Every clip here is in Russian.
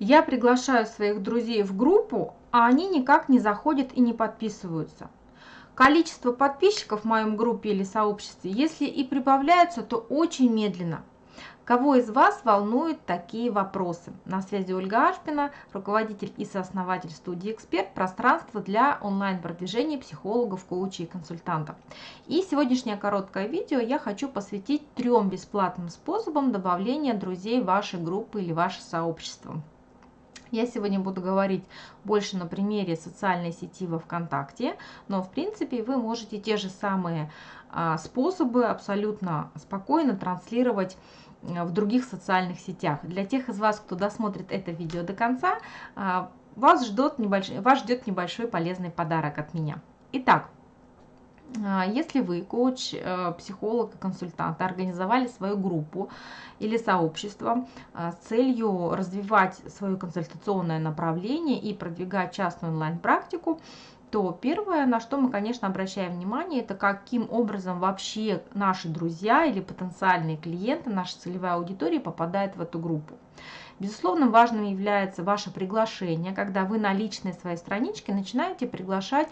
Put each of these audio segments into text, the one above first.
Я приглашаю своих друзей в группу, а они никак не заходят и не подписываются. Количество подписчиков в моем группе или сообществе, если и прибавляются, то очень медленно. Кого из вас волнуют такие вопросы? На связи Ольга Ашпина, руководитель и сооснователь студии «Эксперт. Пространство для онлайн-продвижения психологов, коучей и консультантов». И сегодняшнее короткое видео я хочу посвятить трем бесплатным способам добавления друзей в вашей группы или ваше сообщество. Я сегодня буду говорить больше на примере социальной сети во ВКонтакте, но в принципе вы можете те же самые а, способы абсолютно спокойно транслировать в других социальных сетях. Для тех из вас, кто досмотрит это видео до конца, а, вас ждет небольшой, вас ждет небольшой полезный подарок от меня. Итак, если вы, коуч, э, психолог, консультант, организовали свою группу или сообщество а, с целью развивать свое консультационное направление и продвигать частную онлайн-практику, то первое, на что мы, конечно, обращаем внимание, это каким образом вообще наши друзья или потенциальные клиенты, наша целевая аудитория попадает в эту группу. Безусловно, важным является ваше приглашение, когда вы на личной своей страничке начинаете приглашать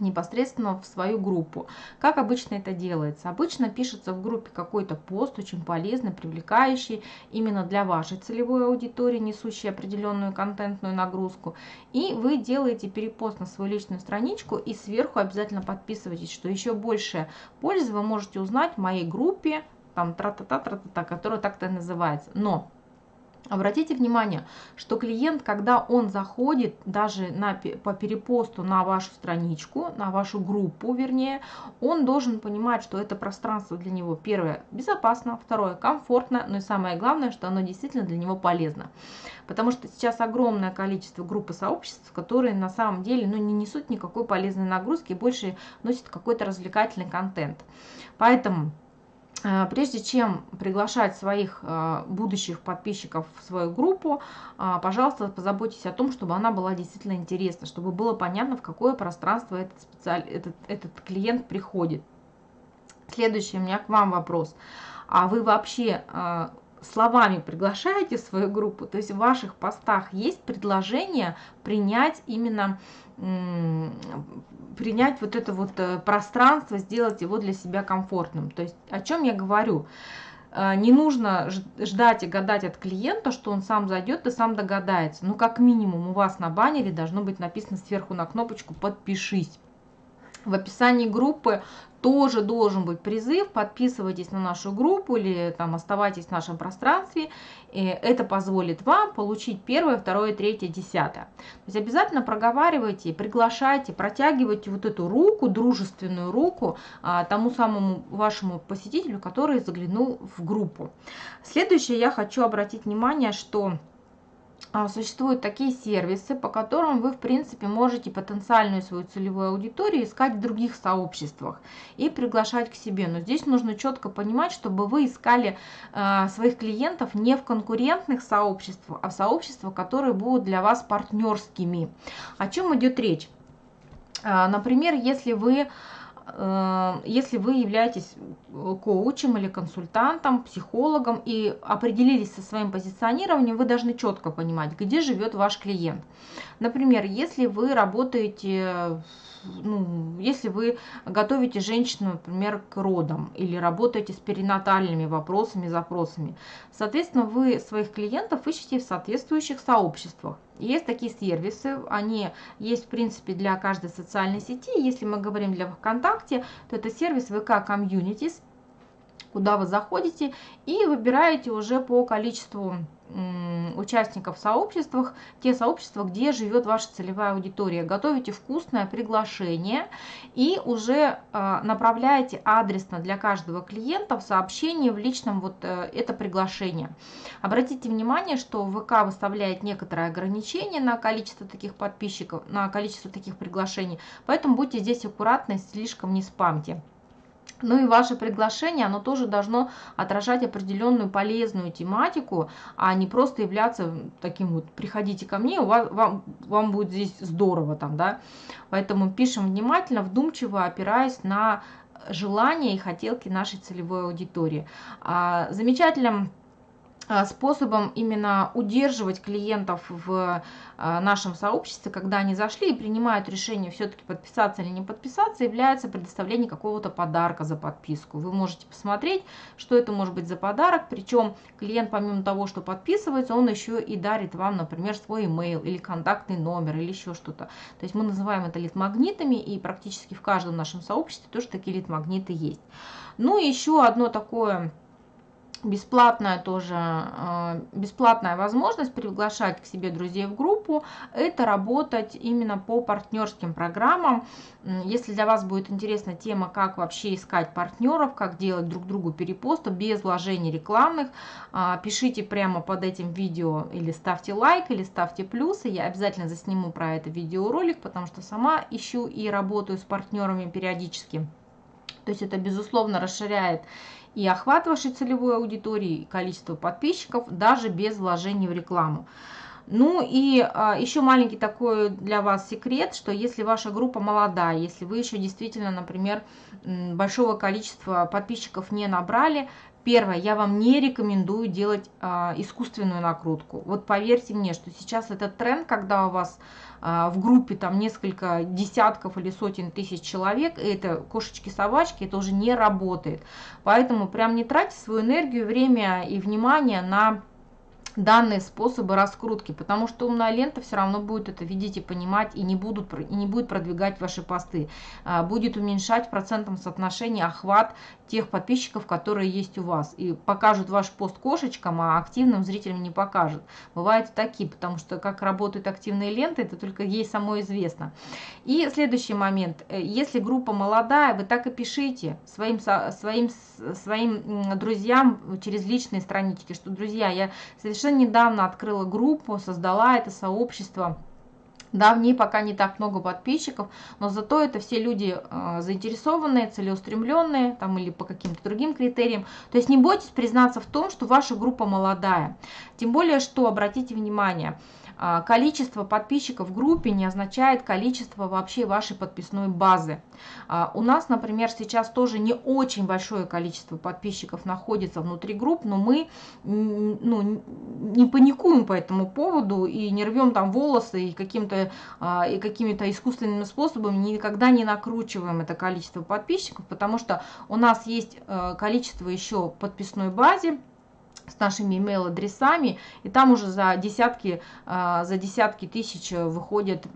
непосредственно в свою группу. Как обычно это делается? Обычно пишется в группе какой-то пост, очень полезный, привлекающий именно для вашей целевой аудитории, несущий определенную контентную нагрузку. И вы делаете перепост на свою личную страничку и сверху обязательно подписывайтесь, что еще больше пользы вы можете узнать в моей группе, там тра-та-та, тра-та-та, которая так-то называется. Но Обратите внимание, что клиент, когда он заходит даже на, по перепосту на вашу страничку, на вашу группу, вернее, он должен понимать, что это пространство для него, первое, безопасно, второе, комфортно, но и самое главное, что оно действительно для него полезно. Потому что сейчас огромное количество групп и сообществ, которые на самом деле ну, не несут никакой полезной нагрузки, больше носят какой-то развлекательный контент. Поэтому прежде чем приглашать своих э, будущих подписчиков в свою группу, э, пожалуйста, позаботьтесь о том, чтобы она была действительно интересна, чтобы было понятно, в какое пространство этот, специаль... этот, этот клиент приходит. Следующий у меня к вам вопрос. А вы вообще словами приглашаете свою группу, то есть в ваших постах есть предложение принять именно принять вот это вот э, пространство, сделать его для себя комфортным. То есть о чем я говорю? Э, не нужно ждать и гадать от клиента, что он сам зайдет и сам догадается. Ну, как минимум, у вас на баннере должно быть написано сверху на кнопочку «Подпишись». В описании группы тоже должен быть призыв, подписывайтесь на нашу группу или там оставайтесь в нашем пространстве. И это позволит вам получить первое, второе, третье, десятое. То есть обязательно проговаривайте, приглашайте, протягивайте вот эту руку, дружественную руку а, тому самому вашему посетителю, который заглянул в группу. Следующее я хочу обратить внимание, что а, существуют такие сервисы, по которым вы, в принципе, можете потенциальную свою целевую аудиторию искать в других сообществах и приглашать к себе. Но здесь нужно четко понимать, чтобы вы искали э, своих клиентов не в конкурентных сообществах, а в сообществах, которые будут для вас партнерскими. О чем идет речь? Э, например, если вы если вы являетесь э, коучем или консультантом, психологом и определились со своим позиционированием, вы должны четко понимать, где живет ваш клиент. Например, если вы работаете ну, если вы готовите женщину, например, к родам или работаете с перинатальными вопросами, запросами, соответственно, вы своих клиентов ищете в соответствующих сообществах. Есть такие сервисы, они есть в принципе для каждой социальной сети. Если мы говорим для ВКонтакте, то это сервис ВК Communities, куда вы заходите и выбираете уже по количеству участников в сообществах, те сообщества, где живет ваша целевая аудитория. Готовите вкусное приглашение и уже а, направляете адресно для каждого клиента в сообщении в личном вот э, это приглашение. Обратите внимание, что ВК выставляет некоторые ограничения на количество таких подписчиков, на количество таких приглашений, поэтому будьте здесь аккуратны, слишком не спамьте. Ну и ваше приглашение, оно тоже должно отражать определенную полезную тематику, а не просто являться таким вот, приходите ко мне, у вас, вам, вам будет здесь здорово там, да. Поэтому пишем внимательно, вдумчиво, опираясь на желания и хотелки нашей целевой аудитории. А, замечательным способом именно удерживать клиентов в а, нашем сообществе, когда они зашли и принимают решение все-таки подписаться или не подписаться, является предоставление какого-то подарка за подписку. Вы можете посмотреть, что это может быть за подарок, причем клиент помимо того, что подписывается, он еще и дарит вам, например, свой email или контактный номер или еще что-то. То есть мы называем это лид-магнитами и практически в каждом нашем сообществе тоже такие лид-магниты есть. Ну и еще одно такое бесплатная тоже, э, бесплатная возможность приглашать к себе друзей в группу, это работать именно по партнерским программам. Если для вас будет интересна тема, как вообще искать партнеров, как делать друг другу перепосты без вложений рекламных, а, пишите прямо под этим видео или ставьте лайк, или ставьте плюсы. Я обязательно засниму про это видеоролик, потому что сама ищу и работаю с партнерами периодически. То есть это, безусловно, расширяет и охват вашей целевой аудитории, и количество подписчиков, даже без вложений в рекламу. Ну и а, еще маленький такой для вас секрет, что если ваша группа молодая, если вы еще действительно, например, большого количества подписчиков не набрали, Первое, я вам не рекомендую делать а, искусственную накрутку. Вот поверьте мне, что сейчас этот тренд, когда у вас а, в группе там несколько десятков или сотен тысяч человек, и это кошечки-собачки, это уже не работает. Поэтому прям не тратьте свою энергию, время и внимание на данные способы раскрутки, потому что умная лента все равно будет это видеть и понимать, и не, будут, и не будет продвигать ваши посты. А, будет уменьшать в процентном соотношении охват тех подписчиков, которые есть у вас. И покажут ваш пост кошечкам, а активным зрителям не покажут. Бывают такие, потому что как работают активные ленты, это только ей само известно. И следующий момент. Э, если группа молодая, вы так и пишите своим, своим, своим друзьям через личные странички, что, друзья, я совершенно недавно открыла группу, создала это сообщество, да, в ней пока не так много подписчиков, но зато это все люди э, заинтересованные, целеустремленные, там или по каким-то другим критериям. То есть не бойтесь признаться в том, что ваша группа молодая. Тем более, что, обратите внимание, количество подписчиков в группе не означает количество вообще вашей подписной базы. А, у нас, например, сейчас тоже не очень большое количество подписчиков находится внутри групп, но мы ну, не паникуем по этому поводу и не рвем там волосы и каким-то а, и какими-то искусственными способами никогда не накручиваем это количество подписчиков, потому что у нас есть э, количество еще подписной базе, с нашими email-адресами, и там уже за десятки, а, за десятки тысяч выходит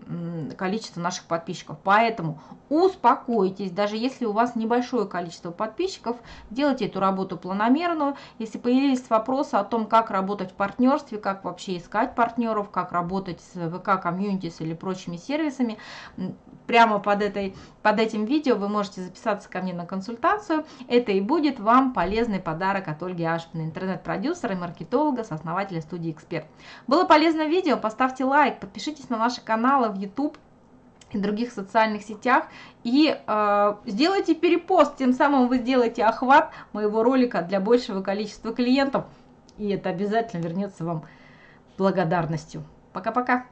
количество наших подписчиков. Поэтому успокойтесь, даже если у вас небольшое количество подписчиков, делайте эту работу планомерную. Если появились вопросы о том, как работать в партнерстве, как вообще искать партнеров, как работать с ВК комьюнитис или прочими сервисами, прямо под, этой, под этим видео вы можете записаться ко мне на консультацию. Это и будет вам полезный подарок от Ольги Ашпиной, интернет-продюсера и маркетолога, сооснователя студии «Эксперт». Было полезное видео? Поставьте лайк, подпишитесь на наши каналы в YouTube и других социальных сетях и э, сделайте перепост, тем самым вы сделаете охват моего ролика для большего количества клиентов, и это обязательно вернется вам благодарностью. Пока-пока!